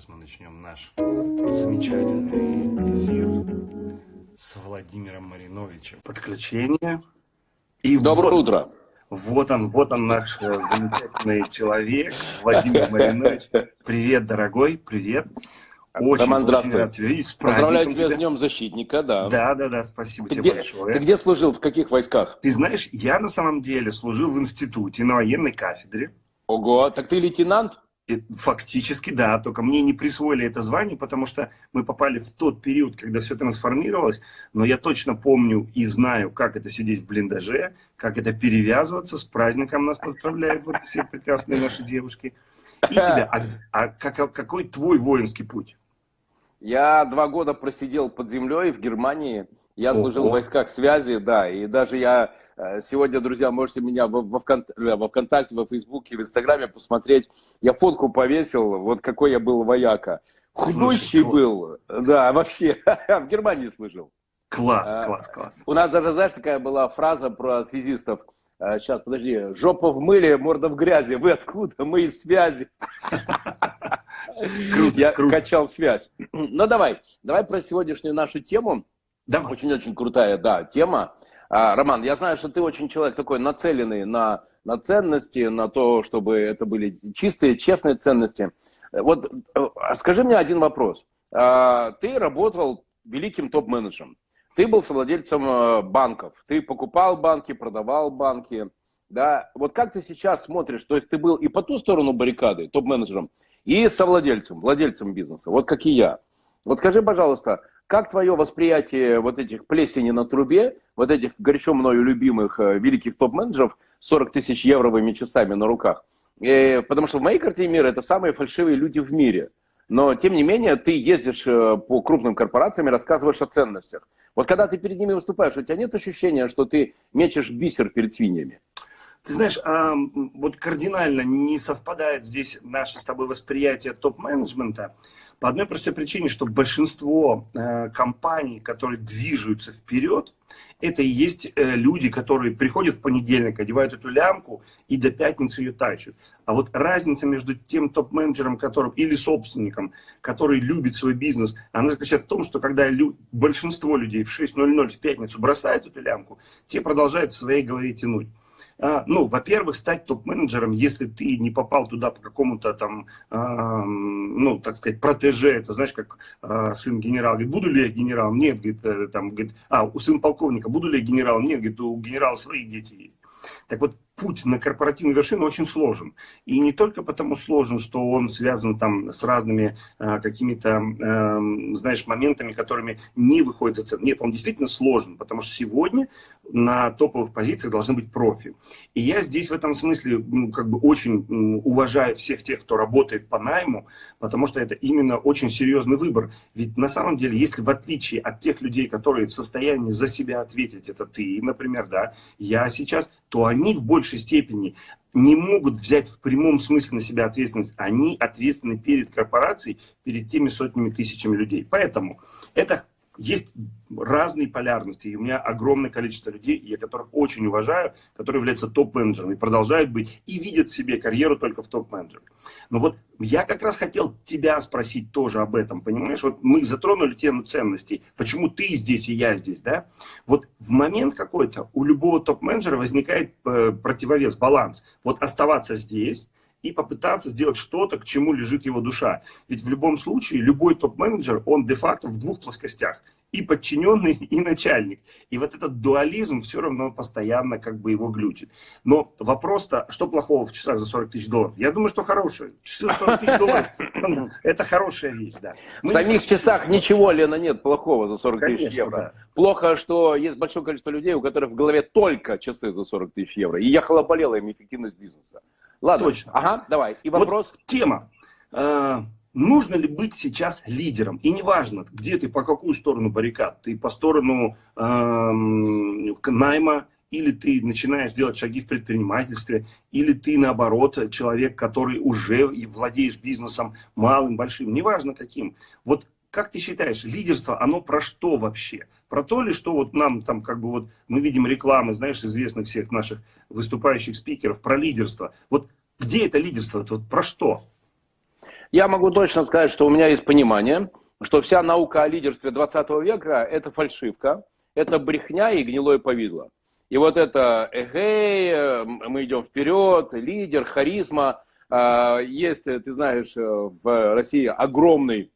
Сейчас мы начнем наш замечательный эфир с Владимиром Мариновичем. Подключение. И Доброе вот, утро. Вот он, вот он наш э, замечательный человек, Владимир Маринович. Привет, дорогой, привет. Очень, Роман, очень рад тебя видеть. С Поздравляю тебя, тебя с Днем Защитника, да. Да, да, да, спасибо ты тебе где, большое. Ты где служил, в каких войсках? Ты знаешь, я на самом деле служил в институте на военной кафедре. Ого, так ты лейтенант? Фактически, да, только мне не присвоили это звание, потому что мы попали в тот период, когда все трансформировалось, но я точно помню и знаю, как это сидеть в блиндаже, как это перевязываться, с праздником нас поздравляют вот все прекрасные наши девушки. И тебя, а, а как, какой твой воинский путь? Я два года просидел под землей в Германии, я служил Ого. в войсках связи, да, и даже я сегодня, друзья, можете меня во, во, ВКонтакте, во ВКонтакте, во Фейсбуке, в Инстаграме посмотреть. Я фотку повесил, вот какой я был вояка. Худущий Слушай, был, да, вообще, в Германии служил. Класс, а, класс, класс. У нас даже, знаешь, такая была фраза про связистов. Сейчас, подожди, жопа в мыле, морда в грязи. Вы откуда? Мы из связи. Круто, Я круто. качал связь. Ну давай, давай про сегодняшнюю нашу тему. Очень-очень крутая, да, тема. А, Роман, я знаю, что ты очень человек такой нацеленный на, на ценности, на то, чтобы это были чистые, честные ценности. Вот э, скажи мне один вопрос. А, ты работал великим топ-менеджером. Ты был совладельцем э, банков. Ты покупал банки, продавал банки. Да? Вот как ты сейчас смотришь? То есть ты был и по ту сторону баррикады, топ-менеджером, и совладельцем, владельцем бизнеса. Вот как и я. Вот скажи, пожалуйста, как твое восприятие вот этих плесени на трубе, вот этих горячо мною любимых э, великих топ-менеджеров 40 тысяч евровыми часами на руках? Э, потому что в моей картине мира это самые фальшивые люди в мире. Но, тем не менее, ты ездишь э, по крупным корпорациям и рассказываешь о ценностях. Вот когда ты перед ними выступаешь, у тебя нет ощущения, что ты мечешь бисер перед свиньями? Ты знаешь, а, вот кардинально не совпадает здесь наше с тобой восприятие топ-менеджмента. По одной простой причине, что большинство э, компаний, которые движутся вперед, это и есть э, люди, которые приходят в понедельник, одевают эту лямку и до пятницы ее тащат. А вот разница между тем топ-менеджером которым, или собственником, который любит свой бизнес, она заключается в том, что когда лю большинство людей в 6.00 в пятницу бросают эту лямку, те продолжают в своей голове тянуть. А, ну, во-первых, стать топ-менеджером, если ты не попал туда по какому-то там, ну, так сказать, протеже, это знаешь, как а, сын генерала, говорит, буду ли я генералом? Нет, говорит, э, там, говорит, а, у сын полковника, буду ли я генералом? Нет, говорит, у генерала свои дети есть. Так вот, путь на корпоративную вершину очень сложен. И не только потому сложен, что он связан там с разными э, какими-то, э, знаешь, моментами, которыми не выходит за цену. Нет, он действительно сложен, потому что сегодня на топовых позициях должны быть профи. И я здесь в этом смысле ну, как бы очень уважаю всех тех, кто работает по найму, потому что это именно очень серьезный выбор. Ведь на самом деле, если в отличие от тех людей, которые в состоянии за себя ответить, это ты, например, да, я сейчас, то они в большей степени не могут взять в прямом смысле на себя ответственность. Они ответственны перед корпорацией, перед теми сотнями тысячами людей. Поэтому это есть разные полярности. И у меня огромное количество людей, я которых очень уважаю, которые являются топ-менеджерами, продолжают быть и видят себе карьеру только в топ-менеджере. Но вот я как раз хотел тебя спросить тоже об этом, понимаешь? Вот мы затронули тему ценностей. Почему ты здесь и я здесь, да? Вот в момент какой-то у любого топ-менеджера возникает э, противовес, баланс. Вот оставаться здесь, и попытаться сделать что-то, к чему лежит его душа. Ведь в любом случае любой топ-менеджер, он де-факто в двух плоскостях. И подчиненный, и начальник. И вот этот дуализм все равно постоянно как бы его глючит. Но вопрос-то, что плохого в часах за 40 тысяч долларов? Я думаю, что хорошее. Часы за 40 тысяч долларов – это хорошая вещь, да. В самих часах ничего, Лена, нет плохого за 40 тысяч евро. Плохо, что есть большое количество людей, у которых в голове только часы за 40 тысяч евро. И я хлопалела им эффективность бизнеса. Ладно. Точно. Ага, давай. И вопрос. Вот тема. А, нужно ли быть сейчас лидером? И неважно, где ты, по какую сторону баррикад. Ты по сторону э, найма, или ты начинаешь делать шаги в предпринимательстве, или ты, наоборот, человек, который уже владеешь бизнесом малым, большим, неважно каким. Вот как ты считаешь, лидерство, оно про что вообще? Про то ли, что вот нам там как бы вот мы видим рекламы, знаешь, известных всех наших выступающих спикеров про лидерство. Вот где это лидерство? Это вот про что? Я могу точно сказать, что у меня есть понимание, что вся наука о лидерстве 20 века – это фальшивка, это брехня и гнилое повидло. И вот это эгей, мы идем вперед, лидер, харизма. А, есть, ты знаешь, в России огромный,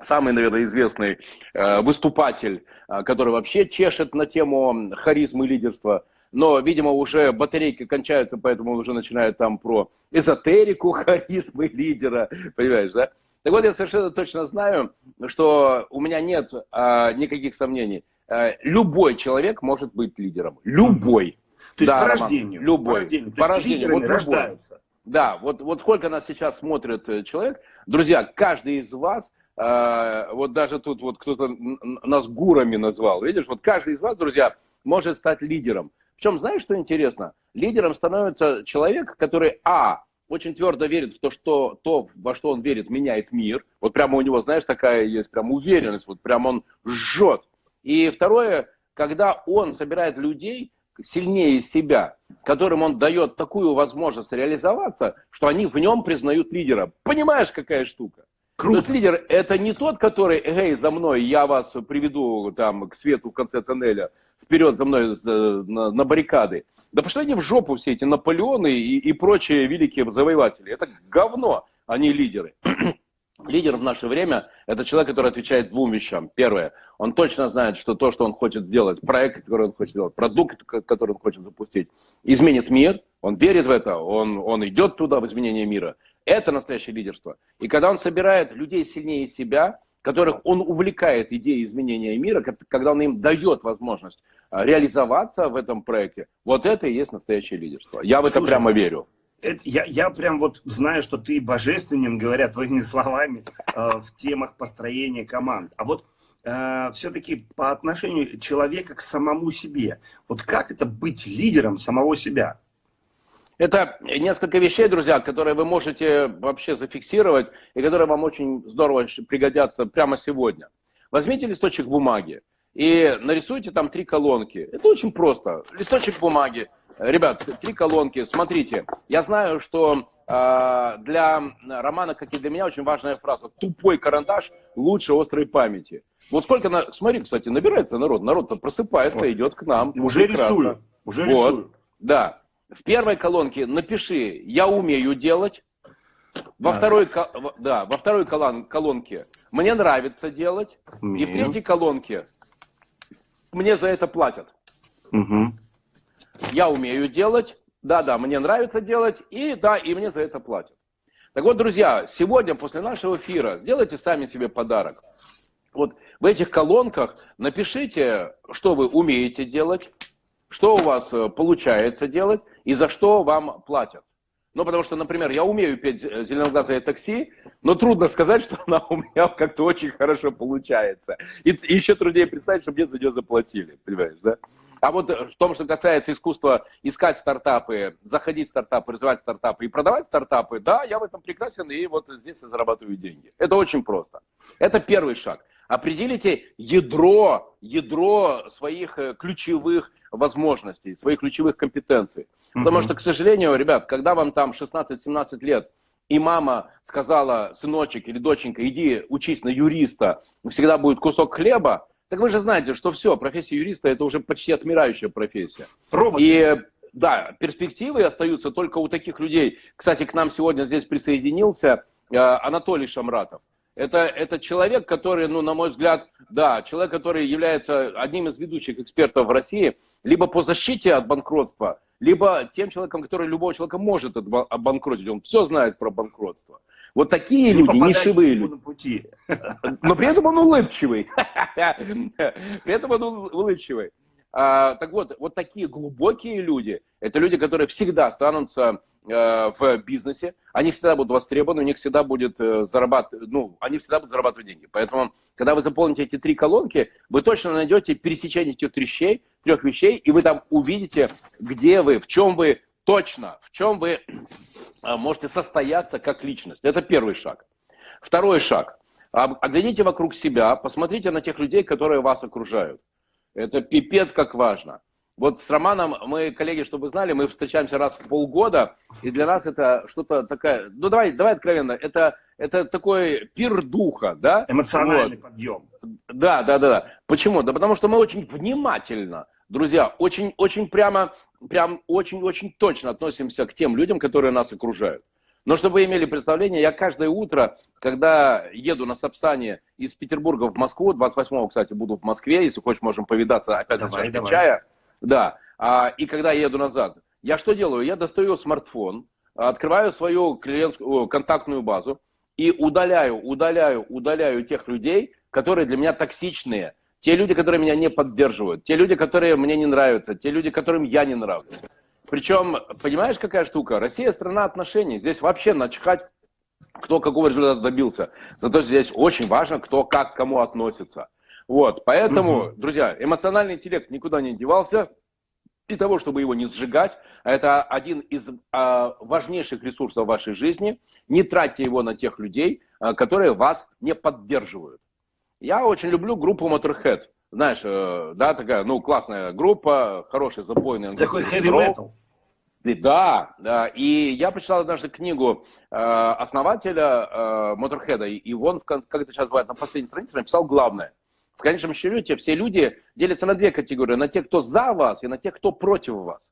самый, наверное, известный э, выступатель, э, который вообще чешет на тему харизмы и лидерства. Но, видимо, уже батарейки кончаются, поэтому он уже начинает там про эзотерику, харизмы лидера, понимаешь, да? Так вот, я совершенно точно знаю, что у меня нет а, никаких сомнений. А, любой человек может быть лидером. Любой. То есть да, по рождению. Роман, любой. По рождению. По рождению. Вот рождаются. Да, вот, вот сколько нас сейчас смотрит человек. Друзья, каждый из вас, э, вот даже тут вот кто-то нас гурами назвал, видишь, вот каждый из вас, друзья, может стать лидером. Причем, знаешь, что интересно? Лидером становится человек, который, а, очень твердо верит в то, что то, во что он верит, меняет мир. Вот прямо у него, знаешь, такая есть прям уверенность, вот прям он жжет. И второе, когда он собирает людей сильнее себя, которым он дает такую возможность реализоваться, что они в нем признают лидера. Понимаешь, какая штука? Круто. То есть лидер это не тот, который, эй, за мной, я вас приведу там к свету в конце тоннеля, вперед за мной на, на баррикады. Да пошли они в жопу все эти Наполеоны и, и прочие великие завоеватели. Это говно, а не лидеры. Лидер в наше время – это человек, который отвечает двум вещам. Первое, он точно знает, что то, что он хочет сделать, проект, который он хочет сделать, продукт, который он хочет запустить, изменит мир, он верит в это, он, он идет туда, в изменение мира. Это настоящее лидерство. И когда он собирает людей сильнее себя, которых он увлекает идеей изменения мира, когда он им дает возможность а, реализоваться в этом проекте, вот это и есть настоящее лидерство. Я в это Слушай, прямо верю. Это, я, я прям вот знаю, что ты божественен, говоря твоими словами, э, в темах построения команд. А вот э, все-таки по отношению человека к самому себе, вот как это быть лидером самого себя? Это несколько вещей, друзья, которые вы можете вообще зафиксировать и которые вам очень здорово пригодятся прямо сегодня. Возьмите листочек бумаги и нарисуйте там три колонки. Это очень просто. Листочек бумаги. Ребят, три колонки. Смотрите, я знаю, что э, для Романа, как и для меня, очень важная фраза. Тупой карандаш лучше острой памяти. Вот сколько, на... смотри, кстати, набирается народ. Народ-то просыпается, вот. идет к нам. Уже рисую. Уже вот. рисую. Да в первой колонке напиши «я умею делать», во да. второй, да, во второй колонке «мне нравится делать», Нет. и в третьей колонке «мне за это платят». Угу. Я умею делать, да-да, мне нравится делать, и да, и мне за это платят. Так вот, друзья, сегодня после нашего эфира сделайте сами себе подарок. Вот в этих колонках напишите, что вы умеете делать, что у вас э, получается делать и за что вам платят. Ну, потому что, например, я умею петь «Зеленоглазое такси», но трудно сказать, что она у меня как-то очень хорошо получается. И, и еще труднее представить, что мне за нее заплатили, понимаешь, да? А вот э, в том, что касается искусства искать стартапы, заходить в стартапы, развивать стартапы и продавать стартапы, да, я в этом прекрасен, и вот здесь я зарабатываю деньги. Это очень просто. Это первый шаг. Определите ядро, ядро своих э, ключевых возможностей, своих ключевых компетенций. Потому что, к сожалению, ребят, когда вам там 16-17 лет, и мама сказала, сыночек или доченька, иди учись на юриста, всегда будет кусок хлеба, так вы же знаете, что все, профессия юриста это уже почти отмирающая профессия. Робот. И да, перспективы остаются только у таких людей. Кстати, к нам сегодня здесь присоединился э, Анатолий Шамратов. Это, это человек, который, ну, на мой взгляд, да, человек, который является одним из ведущих экспертов в России, либо по защите от банкротства, либо тем человеком, который любого человека может обанкротить. Он все знает про банкротство. Вот такие не люди, нишевые люди. Пути. Но при этом он улыбчивый. При этом он улыбчивый. А, так вот, вот такие глубокие люди, это люди, которые всегда останутся в бизнесе, они всегда будут востребованы, у них всегда будет э, зарабатывать, ну, они всегда будут зарабатывать деньги. Поэтому, когда вы заполните эти три колонки, вы точно найдете пересечение этих вещей, трех вещей, и вы там увидите, где вы, в чем вы точно, в чем вы э, можете состояться как личность. Это первый шаг. Второй шаг. Оглядите вокруг себя, посмотрите на тех людей, которые вас окружают. Это пипец как важно. Вот с Романом мы, коллеги, чтобы знали, мы встречаемся раз в полгода, и для нас это что-то такое, ну давай, давай откровенно, это, это такой пир духа, да? Эмоциональный вот. подъем. Да, да, да, да. Почему? Да потому что мы очень внимательно, друзья, очень, очень прямо, прям очень-очень точно относимся к тем людям, которые нас окружают. Но чтобы вы имели представление, я каждое утро, когда еду на Сапсане из Петербурга в Москву, 28-го, кстати, буду в Москве, если хочешь, можем повидаться опять давай, на чая. Да. А, и когда я еду назад, я что делаю? Я достаю смартфон, открываю свою клиентскую контактную базу и удаляю, удаляю, удаляю тех людей, которые для меня токсичные. Те люди, которые меня не поддерживают, те люди, которые мне не нравятся, те люди, которым я не нравлюсь. Причем, понимаешь, какая штука? Россия страна отношений. Здесь вообще начхать, кто какого результата добился. Зато здесь очень важно, кто как кому относится. Вот, поэтому, угу. друзья, эмоциональный интеллект никуда не девался. И того, чтобы его не сжигать, это один из а, важнейших ресурсов вашей жизни. Не тратьте его на тех людей, а, которые вас не поддерживают. Я очень люблю группу Motorhead. Знаешь, э, да, такая, ну, классная группа, хороший запойный. Такой heavy metal. Да, да. И я прочитал однажды книгу э, основателя э, Motorhead, и он, как это сейчас бывает, на последней странице написал главное – в конечном счете все люди делятся на две категории. На тех, кто за вас, и на тех, кто против вас.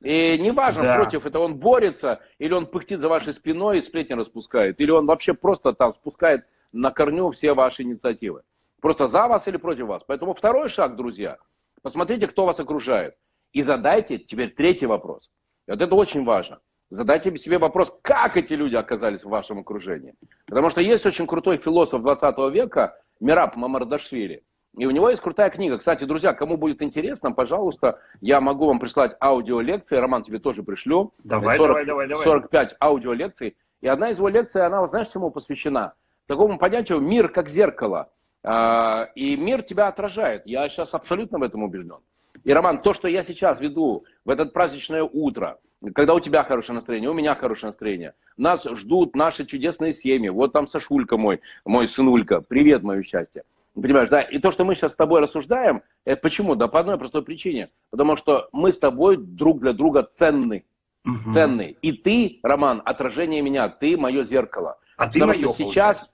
И неважно, да. против это он борется, или он пыхтит за вашей спиной и сплетни распускает, или он вообще просто там спускает на корню все ваши инициативы. Просто за вас или против вас. Поэтому второй шаг, друзья, посмотрите, кто вас окружает. И задайте теперь третий вопрос. И вот это очень важно. Задайте себе вопрос, как эти люди оказались в вашем окружении. Потому что есть очень крутой философ 20 века, Мираб Мамардашвили. И у него есть крутая книга. Кстати, друзья, кому будет интересно, пожалуйста, я могу вам прислать аудиолекции. Роман, тебе тоже пришлю. Давай, 40, давай, давай, давай. 45 аудиолекций. И одна из его лекций, она, знаешь, чему посвящена? Такому понятию «мир как зеркало». А, и мир тебя отражает. Я сейчас абсолютно в этом убежден. И, Роман, то, что я сейчас веду в это праздничное утро, когда у тебя хорошее настроение, у меня хорошее настроение, нас ждут наши чудесные семьи. Вот там Сашулька мой, мой сынулька. Привет, мое счастье. Понимаешь, да? И то, что мы сейчас с тобой рассуждаем, это почему? Да по одной простой причине. Потому что мы с тобой друг для друга ценны. Угу. Ценны. И ты, Роман, отражение меня, ты мое зеркало. А ты мое, сейчас...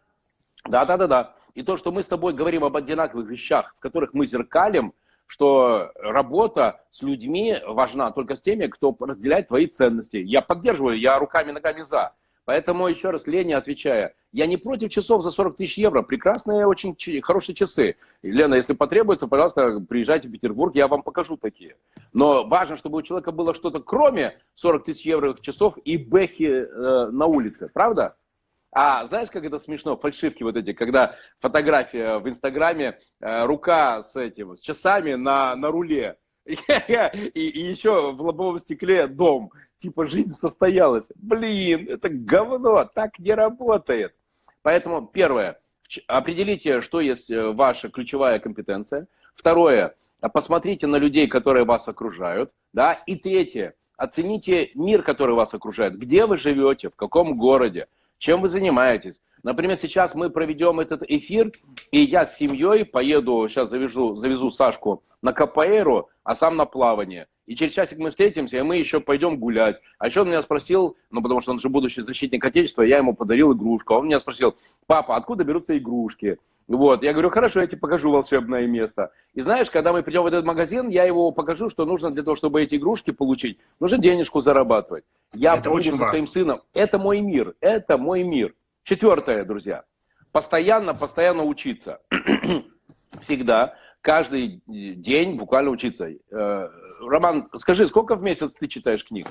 Да, да, да, да. И то, что мы с тобой говорим об одинаковых вещах, в которых мы зеркалим, что работа с людьми важна только с теми, кто разделяет твои ценности. Я поддерживаю, я руками ногами за. Поэтому, еще раз, Лене отвечая, я не против часов за 40 тысяч евро. Прекрасные, очень хорошие часы. Лена, если потребуется, пожалуйста, приезжайте в Петербург, я вам покажу такие. Но важно, чтобы у человека было что-то кроме 40 тысяч евро часов и бэхи э, на улице. Правда? А знаешь, как это смешно, фальшивки вот эти, когда фотография в Инстаграме, э, рука с этим, с часами на, на руле, и, и еще в лобовом стекле дом, типа жизнь состоялась. Блин, это говно, так не работает. Поэтому, первое, определите, что есть э, ваша ключевая компетенция. Второе, посмотрите на людей, которые вас окружают. Да? И третье, оцените мир, который вас окружает. Где вы живете, в каком городе. Чем вы занимаетесь? Например, сейчас мы проведем этот эфир, и я с семьей поеду, сейчас завяжу, завезу Сашку на КПРу, а сам на плавание. И через часик мы встретимся, и мы еще пойдем гулять. А еще он меня спросил, ну потому что он же будущий защитник Отечества, я ему подарил игрушку. А он меня спросил, папа, откуда берутся игрушки? Вот, я говорю, хорошо, я тебе покажу волшебное место. И знаешь, когда мы придем в этот магазин, я его покажу, что нужно для того, чтобы эти игрушки получить, нужно денежку зарабатывать. Я это буду со важно. своим сыном. Это мой мир, это мой мир. Четвертое, друзья. Постоянно, постоянно учиться. Всегда, каждый день буквально учиться. Э, Роман, скажи, сколько в месяц ты читаешь книг?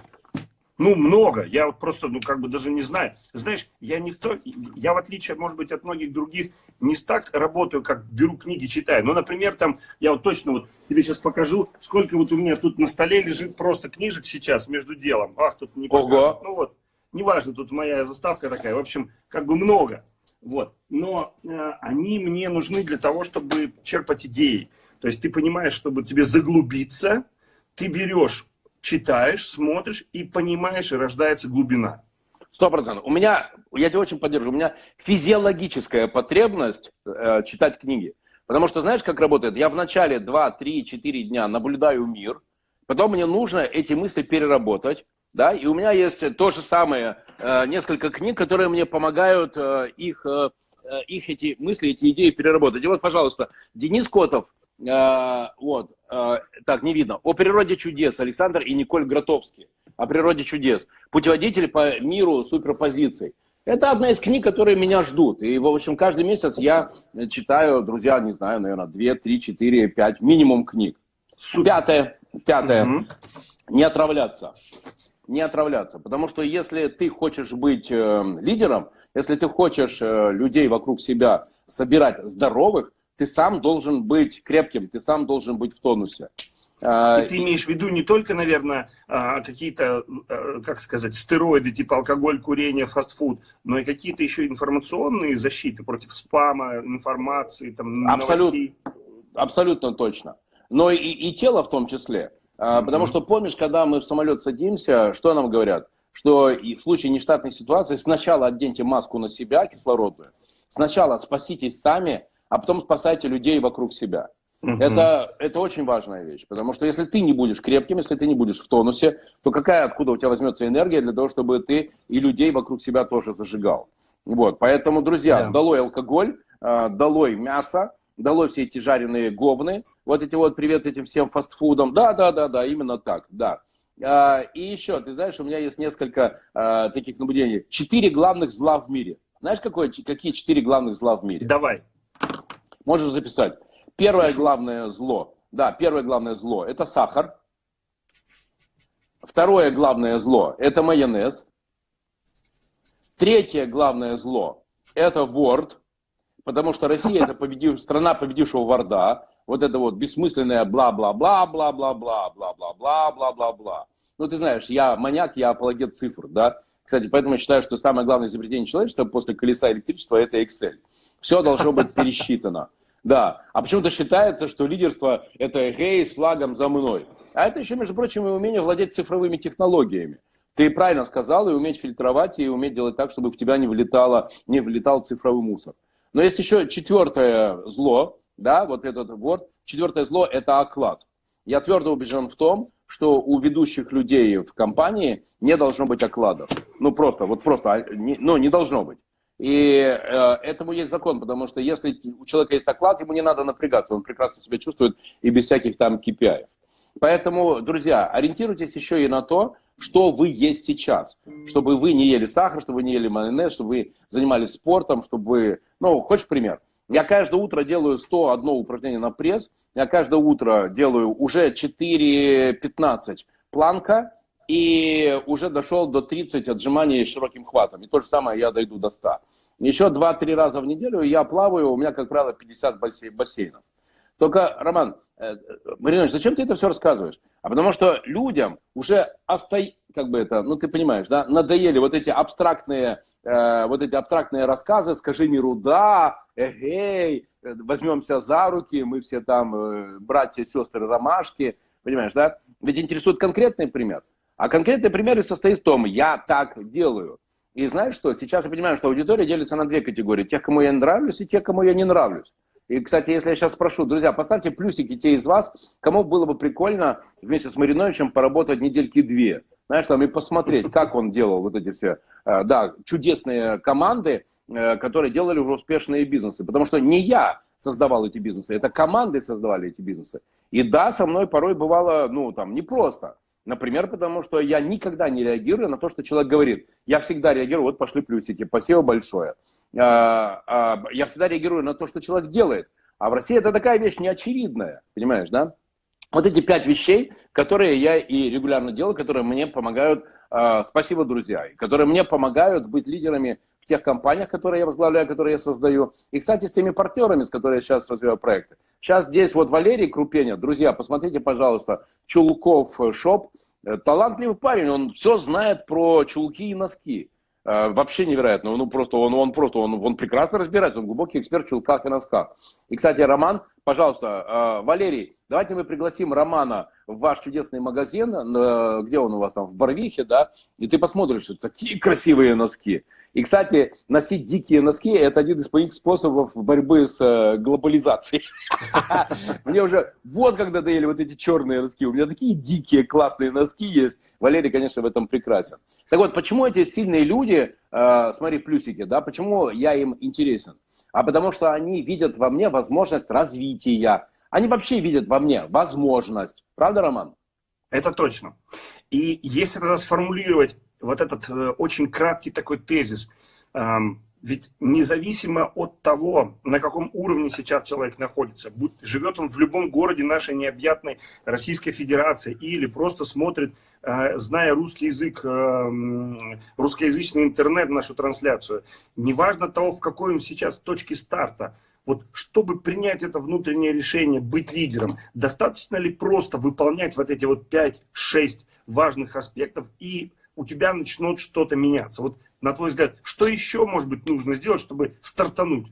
Ну, много. Я вот просто, ну, как бы даже не знаю. Знаешь, я не сто... я в отличие, может быть, от многих других, не так работаю, как беру книги, читаю. Ну, например, там, я вот точно вот тебе сейчас покажу, сколько вот у меня тут на столе лежит просто книжек сейчас между делом. Ах, тут не покажут. Ну вот, неважно, тут моя заставка такая. В общем, как бы много. Вот. Но э, они мне нужны для того, чтобы черпать идеи. То есть ты понимаешь, чтобы тебе заглубиться, ты берешь читаешь, смотришь и понимаешь, и рождается глубина. Сто процентов. У меня, я тебя очень поддерживаю, у меня физиологическая потребность э, читать книги. Потому что знаешь, как работает? Я в начале 2, 3, 4 дня наблюдаю мир, Потом мне нужно эти мысли переработать, да, и у меня есть то же самое, э, несколько книг, которые мне помогают э, их, э, их эти мысли, эти идеи переработать. И вот, пожалуйста, Денис Котов, вот, так, не видно, «О природе чудес» Александр и Николь Гротовский, «О природе чудес», путеводитель по миру суперпозиций. Это одна из книг, которые меня ждут. И, в общем, каждый месяц я читаю, друзья, не знаю, наверное, 2, 3, 4, 5 минимум книг. Пятое, пятое, угу. не отравляться не отравляться. Потому что если ты хочешь быть э, лидером, если ты хочешь э, людей вокруг себя собирать здоровых, ты сам должен быть крепким, ты сам должен быть в тонусе. А, и ты имеешь в виду не только, наверное, а, какие-то, э, как сказать, стероиды, типа алкоголь, курение, фастфуд, но и какие-то еще информационные защиты против спама, информации, там, Абсолют, новостей. Абсолютно точно. Но и, и тело в том числе. А, потому что помнишь, когда мы в самолет садимся, что нам говорят? Что в случае нештатной ситуации сначала оденьте маску на себя, кислородную, сначала спаситесь сами, а потом спасайте людей вокруг себя. Угу. Это, это очень важная вещь, потому что если ты не будешь крепким, если ты не будешь в тонусе, то какая, откуда у тебя возьмется энергия для того, чтобы ты и людей вокруг себя тоже зажигал. Вот, поэтому, друзья, да. долой алкоголь, а, долой мясо, долой все эти жареные говны, вот эти вот привет этим всем фастфудам. Да, да, да, да, именно так, да. А, и еще, ты знаешь, у меня есть несколько а, таких наблюдений. Четыре главных зла в мире. Знаешь, какое, какие четыре главных зла в мире? Давай. Можешь записать. Первое главное зло. Да, первое главное зло – это сахар. Второе главное зло – это майонез. Третье главное зло – это Word, потому что Россия – это победив, страна победившего Ворда вот это вот бессмысленное бла-бла-бла-бла-бла-бла-бла-бла-бла-бла-бла. Ну, ты знаешь, я маньяк, я апологет цифр, да. Кстати, поэтому я считаю, что самое главное изобретение человечества после колеса электричества – это Excel. Все должно быть пересчитано. Да. А почему-то считается, что лидерство – это гей с флагом за мной. А это еще, между прочим, и умение владеть цифровыми технологиями. Ты правильно сказал, и уметь фильтровать, и уметь делать так, чтобы в тебя не, влетало, не влетал цифровой мусор. Но есть еще четвертое зло, да, вот этот вот. Четвертое зло – это оклад. Я твердо убежден в том, что у ведущих людей в компании не должно быть окладов. Ну, просто, вот просто, а, ну, не должно быть. И э, этому есть закон, потому что если у человека есть оклад, ему не надо напрягаться, он прекрасно себя чувствует и без всяких там KPI. Поэтому, друзья, ориентируйтесь еще и на то, что вы есть сейчас. Чтобы вы не ели сахар, чтобы вы не ели майонез, чтобы вы занимались спортом, чтобы. Ну, хочешь пример? Я каждое утро делаю 101 упражнение на пресс. Я каждое утро делаю уже 4-15 планка. И уже дошел до 30 отжиманий широким хватом. И то же самое я дойду до 100. Еще 2-3 раза в неделю я плаваю, у меня, как правило, 50 бассейнов. Только, Роман, э, Маринович, зачем ты это все рассказываешь? А потому что людям уже остай, как бы это, ну ты понимаешь, да, надоели вот эти абстрактные Э, вот эти абстрактные рассказы, скажи миру да, эгей, возьмемся за руки, мы все там э, братья, сестры, ромашки, понимаешь, да? Ведь интересует конкретный пример. А конкретный пример состоит в том, я так делаю. И знаешь что, сейчас я понимаю, что аудитория делится на две категории. Тех, кому я нравлюсь, и тех, кому я не нравлюсь. И, кстати, если я сейчас спрошу, друзья, поставьте плюсики те из вас, кому было бы прикольно вместе с Мариновичем поработать недельки две знаешь, там и посмотреть, как он делал вот эти все, э, да, чудесные команды, э, которые делали уже успешные бизнесы. Потому что не я создавал эти бизнесы, это команды создавали эти бизнесы. И да, со мной порой бывало, ну, там, непросто. Например, потому что я никогда не реагирую на то, что человек говорит. Я всегда реагирую, вот пошли плюсики, спасибо большое. А, а, я всегда реагирую на то, что человек делает. А в России это такая вещь неочевидная, понимаешь, да? Вот эти пять вещей, которые я и регулярно делаю, которые мне помогают, э, спасибо, друзья, которые мне помогают быть лидерами тех компаниях, которые я возглавляю, которые я создаю. И, кстати, с теми партнерами, с которыми я сейчас развиваю проекты. Сейчас здесь вот Валерий Крупеня, друзья, посмотрите, пожалуйста, Чулков Шоп, э, талантливый парень, он все знает про чулки и носки. Э, вообще невероятно. Ну, просто он, он просто, он, он прекрасно разбирается, он глубокий эксперт в чулках и носках. И, кстати, Роман, пожалуйста, Валерий, Давайте мы пригласим Романа в ваш чудесный магазин, где он у вас там, в Барвихе, да, и ты посмотришь, такие красивые носки. И, кстати, носить дикие носки – это один из моих способов борьбы с э, глобализацией. Мне уже вот когда доели вот эти черные носки. У меня такие дикие классные носки есть. Валерий, конечно, в этом прекрасен. Так вот, почему эти сильные люди, э, смотри, плюсики, да, почему я им интересен? А потому что они видят во мне возможность развития. Они вообще видят во мне возможность. Правда, Роман? Это точно. И если тогда сформулировать вот этот э, очень краткий такой тезис, ведь независимо от того, на каком уровне сейчас человек находится, живет он в любом городе нашей необъятной Российской Федерации или просто смотрит, э, зная русский язык, э, русскоязычный интернет, нашу трансляцию, неважно того, в какой он сейчас точке старта, вот чтобы принять это внутреннее решение, быть лидером, достаточно ли просто выполнять вот эти вот 5-6 важных аспектов, и у тебя начнет что-то меняться. Вот на твой взгляд, что еще, может быть, нужно сделать, чтобы стартануть?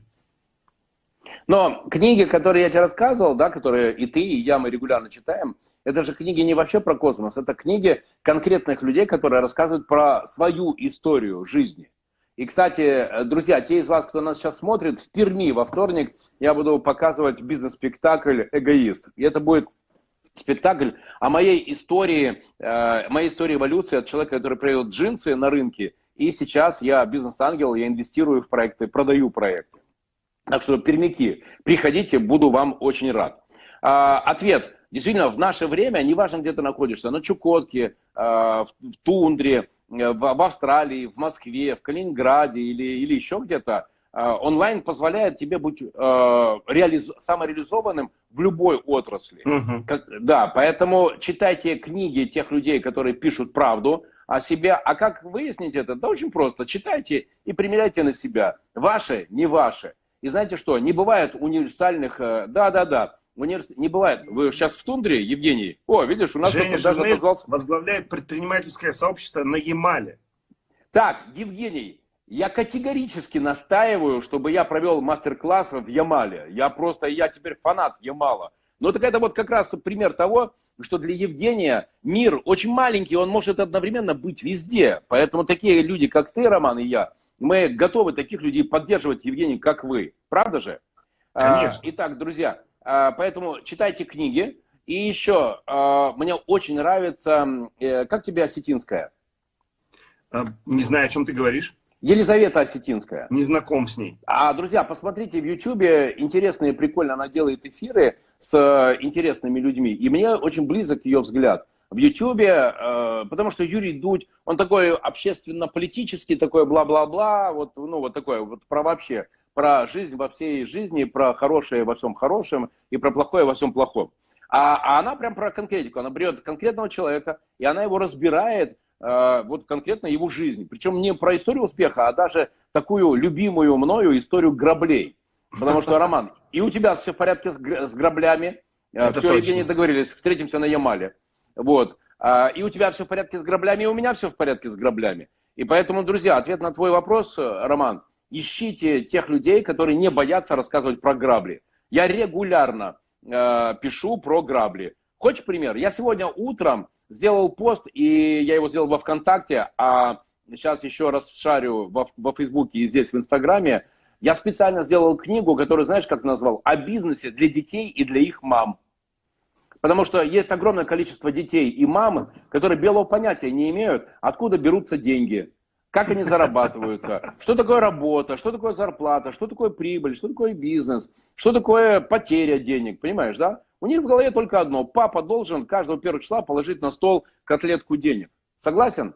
Но книги, которые я тебе рассказывал, да, которые и ты, и я, мы регулярно читаем, это же книги не вообще про космос, это книги конкретных людей, которые рассказывают про свою историю жизни. И, кстати, друзья, те из вас, кто нас сейчас смотрит, в Перми во вторник я буду показывать бизнес-спектакль «Эгоист». И это будет спектакль о моей истории, э, моей истории эволюции от человека, который продает джинсы на рынке, и сейчас я бизнес-ангел, я инвестирую в проекты, продаю проекты. Так что, пермяки, приходите, буду вам очень рад. А, ответ. Действительно, в наше время, неважно, где ты находишься, на Чукотке, а, в тундре, в, в Австралии, в Москве, в Калининграде или, или еще где-то, онлайн позволяет тебе быть э, реализ... самореализованным в любой отрасли. Угу. Как, да, поэтому читайте книги тех людей, которые пишут правду о себе. А как выяснить это? Да очень просто. Читайте и примеряйте на себя. Ваше, не ваше. И знаете что? Не бывает универсальных... Э, да-да-да. Универс... Не бывает. Вы сейчас в тундре, Евгений? О, видишь, у нас Женя даже отозвался... возглавляет предпринимательское сообщество на Ямале. Так, Евгений, я категорически настаиваю, чтобы я провел мастер-класс в Ямале. Я просто, я теперь фанат Ямала. Но так это вот как раз пример того, что для Евгения мир очень маленький, он может одновременно быть везде. Поэтому такие люди, как ты, Роман, и я, мы готовы таких людей поддерживать, Евгений, как вы. Правда же? А, Конечно. итак, друзья, а, поэтому читайте книги. И еще, а, мне очень нравится, э, как тебе осетинская? Не знаю, о чем ты говоришь. Елизавета Осетинская. Не знаком с ней. А, друзья, посмотрите в интересно и прикольно она делает эфиры с э, интересными людьми. И мне очень близок ее взгляд. В Ютубе, э, потому что Юрий Дудь, он такой общественно-политический, такой бла-бла-бла, вот, ну, вот такой, вот про вообще, про жизнь во всей жизни, про хорошее во всем хорошем и про плохое во всем плохом. А, а она прям про конкретику, она берет конкретного человека, и она его разбирает, вот конкретно его жизнь. Причем не про историю успеха, а даже такую любимую мною историю граблей. Потому что, Роман, и у тебя все в порядке с граблями. Э, Это все, точно. Евгений, договорились, встретимся на Ямале. Вот. А, и у тебя все в порядке с граблями, и у меня все в порядке с граблями. И поэтому, друзья, ответ на твой вопрос, э, Роман, ищите тех людей, которые не боятся рассказывать про грабли. Я регулярно э, пишу про грабли. Хочешь пример? Я сегодня утром сделал пост, и я его сделал во ВКонтакте, а сейчас еще раз шарю во, во Фейсбуке и здесь в Инстаграме. Я специально сделал книгу, которую, знаешь, как назвал? О бизнесе для детей и для их мам. Потому что есть огромное количество детей и мам, которые белого понятия не имеют, откуда берутся деньги, как они зарабатываются, что такое работа, что такое зарплата, что такое прибыль, что такое бизнес, что такое потеря денег, понимаешь, да? У них в голове только одно. Папа должен каждого первого числа положить на стол котлетку денег. Согласен?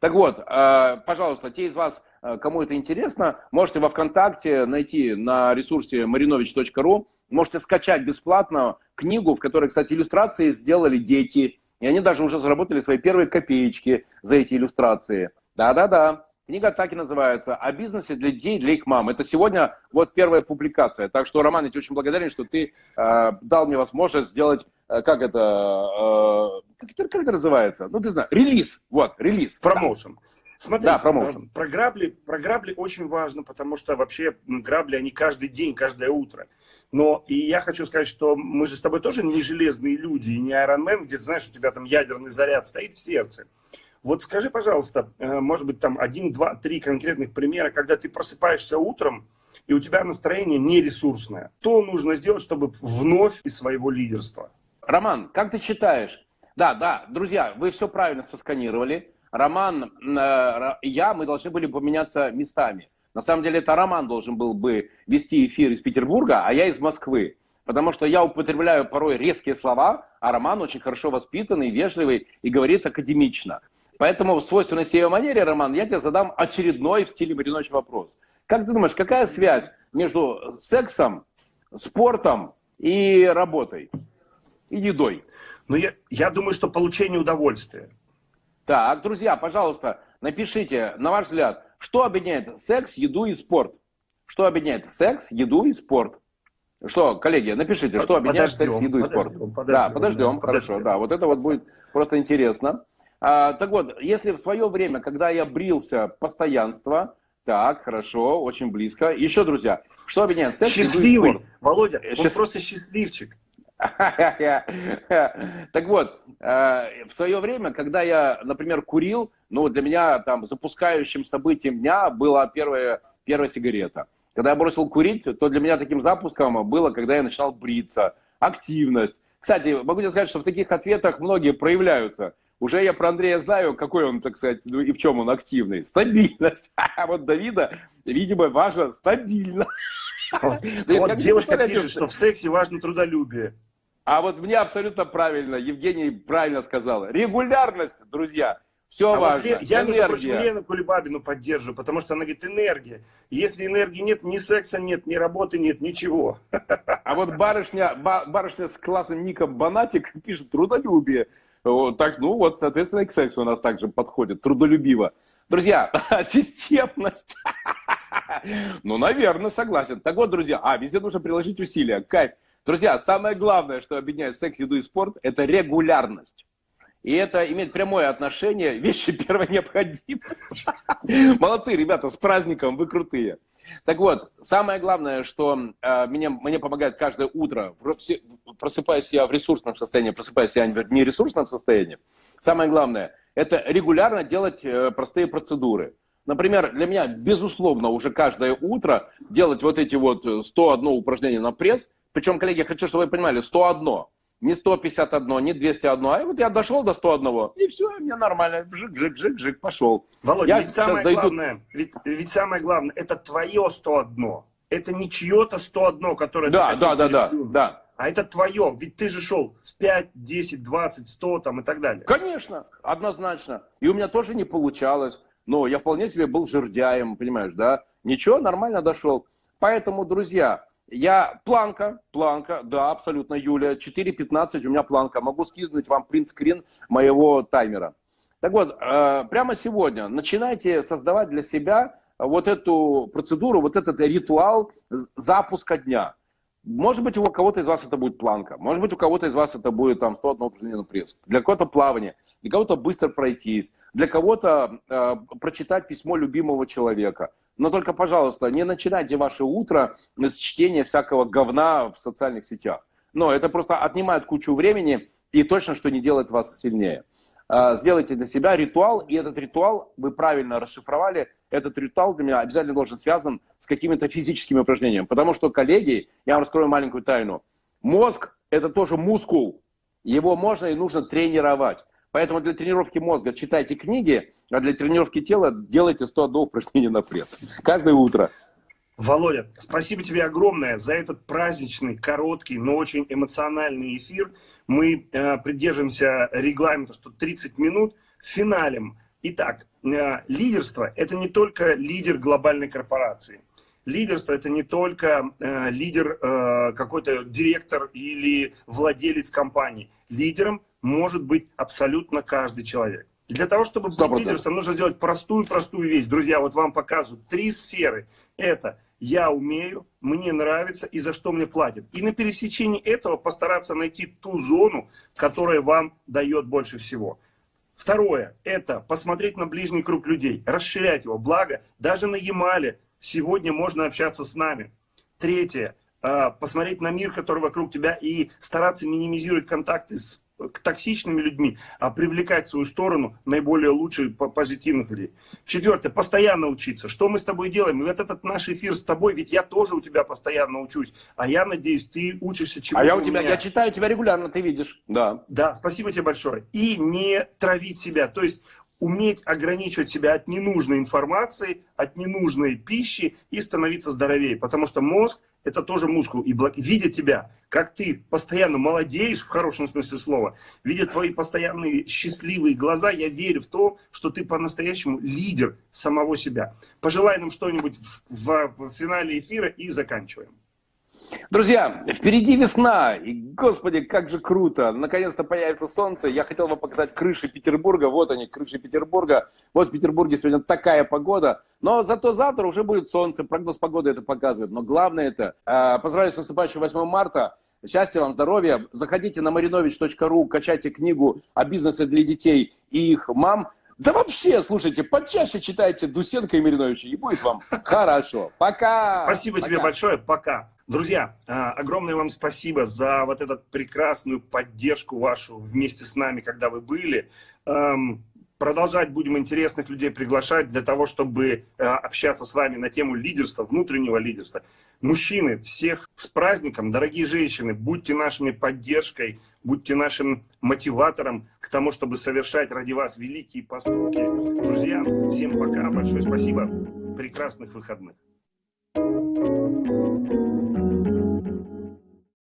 Так вот, э, пожалуйста, те из вас, э, кому это интересно, можете во ВКонтакте найти на ресурсе marinovich.ru, можете скачать бесплатно книгу, в которой, кстати, иллюстрации сделали дети, и они даже уже заработали свои первые копеечки за эти иллюстрации. Да-да-да. Книга так и называется «О бизнесе для детей, для их мам». Это сегодня вот первая публикация. Так что, Роман, я тебе очень благодарен, что ты э, дал мне возможность сделать, э, как это, э, как, это, как это называется? Ну, ты знаешь, релиз. Вот, релиз. Промоушен. Смотри, да, промоушен. Про, грабли, про грабли очень важно, потому что вообще грабли, они каждый день, каждое утро. Но и я хочу сказать, что мы же с тобой тоже не железные люди, и не Iron Man, где ты знаешь, у тебя там ядерный заряд стоит в сердце. Вот скажи, пожалуйста, э, может быть, там один, два, три конкретных примера, когда ты просыпаешься утром, и у тебя настроение не ресурсное. Что нужно сделать, чтобы вновь из своего лидерства? Роман, как ты считаешь? Да, да, друзья, вы все правильно сосканировали. Роман э, я, мы должны были поменяться местами. На самом деле это Роман должен был бы вести эфир из Петербурга, а я из Москвы. Потому что я употребляю порой резкие слова, а Роман очень хорошо воспитанный, вежливый и говорит академично. Поэтому в свойственной себе манере, Роман, я тебе задам очередной в стиле Маринович вопрос. Как ты думаешь, какая связь между сексом, спортом и работой? И едой? Ну, я, я думаю, что получение удовольствия. Так, друзья, пожалуйста, напишите, на ваш взгляд, что объединяет секс, еду и спорт? Что объединяет секс, еду и спорт? Что, коллеги, напишите, что объединяет подождем, секс, еду и спорт? Подождем, подождем, да, подождем, да, хорошо, подождем. да, вот это вот будет просто интересно. А, так вот, если в свое время, когда я брился, постоянство, так, хорошо, очень близко. Еще, друзья, что объединяет секс, Счастливый, и? Володя, он Счаст... просто счастливчик. Так вот, э, в свое время, когда я, например, курил, ну, для меня там запускающим событием дня была первая, первая сигарета. Когда я бросил курить, то для меня таким запуском было, когда я начинал бриться, активность. Кстати, могу тебе сказать, что в таких ответах многие проявляются. Уже я про Андрея знаю, какой он, так сказать, ну и в чем он активный. Стабильность. А вот Давида, видимо, важно стабильно. Вот девушка пишет, что в сексе важно трудолюбие. А вот мне абсолютно правильно, Евгений правильно сказал. Регулярность, друзья, все а важно. Вот я, между прочим, Лену Кулебабину поддерживаю, потому что она говорит, энергия. Если энергии нет, ни секса нет, ни работы нет, ничего. А вот барышня, барышня с классным ником Банатик пишет трудолюбие. Вот, так, ну вот, соответственно, и к сексу у нас также подходит, трудолюбиво. Друзья, системность. Ну, наверное, согласен. Так вот, друзья, а, везде нужно приложить усилия. Кайф. Друзья, самое главное, что объединяет секс, еду и спорт, это регулярность. И это имеет прямое отношение, вещи первой необходимости. Молодцы, ребята, с праздником, вы крутые. Так вот, самое главное, что э, мне, мне помогает каждое утро, просыпаясь я в ресурсном состоянии, просыпаясь я в нересурсном состоянии, самое главное, это регулярно делать э, простые процедуры. Например, для меня, безусловно, уже каждое утро делать вот эти вот 101 упражнения на пресс, причем, коллеги, я хочу, чтобы вы понимали, 101, не 151, не 201, а вот я дошел до 101, и все, мне нормально, жик, жик, жик, жик, пошел. Володя, я ведь самое дойду... главное, ведь, ведь самое главное, это твое 101, это не чье-то 101, которое да, ты да, да, да, да. А это твое, ведь ты же шел с 5, 10, 20, 100 там и так далее. Конечно, однозначно. И у меня тоже не получалось, но я вполне себе был жердяем, понимаешь, да? Ничего, нормально дошел. Поэтому, друзья, я планка, планка, да, абсолютно, Юлия, 4.15 у меня планка. Могу скинуть вам принт-скрин моего таймера. Так вот, э, прямо сегодня начинайте создавать для себя вот эту процедуру, вот этот ритуал запуска дня. Может быть, у кого-то из вас это будет планка, может быть, у кого-то из вас это будет там 101 упражнение на пресс, для кого-то плавание, для кого-то быстро пройтись, для кого-то э, прочитать письмо любимого человека – но только, пожалуйста, не начинайте ваше утро с чтения всякого говна в социальных сетях. Но это просто отнимает кучу времени и точно, что не делает вас сильнее. А, сделайте для себя ритуал, и этот ритуал, вы правильно расшифровали, этот ритуал для меня обязательно должен связан с какими-то физическими упражнениями. Потому что, коллеги, я вам раскрою маленькую тайну. Мозг – это тоже мускул. Его можно и нужно тренировать. Поэтому для тренировки мозга читайте книги, а для тренировки тела делайте 101 упражнение на пресс. Каждое утро. Володя, спасибо тебе огромное за этот праздничный, короткий, но очень эмоциональный эфир. Мы э, придерживаемся регламента, что 30 минут финалем. Итак, э, лидерство – это не только лидер глобальной корпорации. Лидерство – это не только э, лидер, э, какой-то директор или владелец компании. Лидером может быть абсолютно каждый человек. И для того, чтобы быть лидером, нужно сделать простую-простую вещь. Друзья, вот вам показывают три сферы. Это я умею, мне нравится и за что мне платят. И на пересечении этого постараться найти ту зону, которая вам дает больше всего. Второе, это посмотреть на ближний круг людей, расширять его. Благо, даже на Ямале сегодня можно общаться с нами. Третье, а, посмотреть на мир, который вокруг тебя, и стараться минимизировать контакты с к токсичными людьми, а привлекать в свою сторону наиболее лучших, позитивных людей. Четвертое, постоянно учиться. Что мы с тобой делаем? И вот этот наш эфир с тобой, ведь я тоже у тебя постоянно учусь, а я надеюсь, ты учишься чему-то А я у тебя, меня. я читаю тебя регулярно, ты видишь. Да. Да, спасибо тебе большое. И не травить себя, то есть уметь ограничивать себя от ненужной информации, от ненужной пищи и становиться здоровее, потому что мозг это тоже мускул. И видя тебя, как ты постоянно молодеешь, в хорошем смысле слова, видя твои постоянные счастливые глаза, я верю в то, что ты по-настоящему лидер самого себя. Пожелай нам что-нибудь в, в, в финале эфира и заканчиваем. Друзья, впереди весна, и, господи, как же круто, наконец-то появится солнце. Я хотел вам показать крыши Петербурга, вот они, крыши Петербурга. Вот в Петербурге сегодня такая погода, но зато завтра уже будет солнце, прогноз погоды это показывает. Но главное это, э, поздравляю с наступающим 8 марта, Счастья вам, здоровья. Заходите на marinovich.ru, качайте книгу о бизнесе для детей и их мам. Да вообще, слушайте, почаще читайте Дусенко и Мариновича, и будет вам хорошо. Пока! Спасибо пока. тебе большое, пока. Друзья, а, огромное вам спасибо за вот эту прекрасную поддержку вашу вместе с нами, когда вы были. Продолжать будем интересных людей приглашать для того, чтобы а, общаться с вами на тему лидерства, внутреннего лидерства. Мужчины, всех с праздником, дорогие женщины, будьте нашими поддержкой, будьте нашим мотиватором к тому, чтобы совершать ради вас великие поступки. Друзья, всем пока, большое спасибо, прекрасных выходных. Thank you.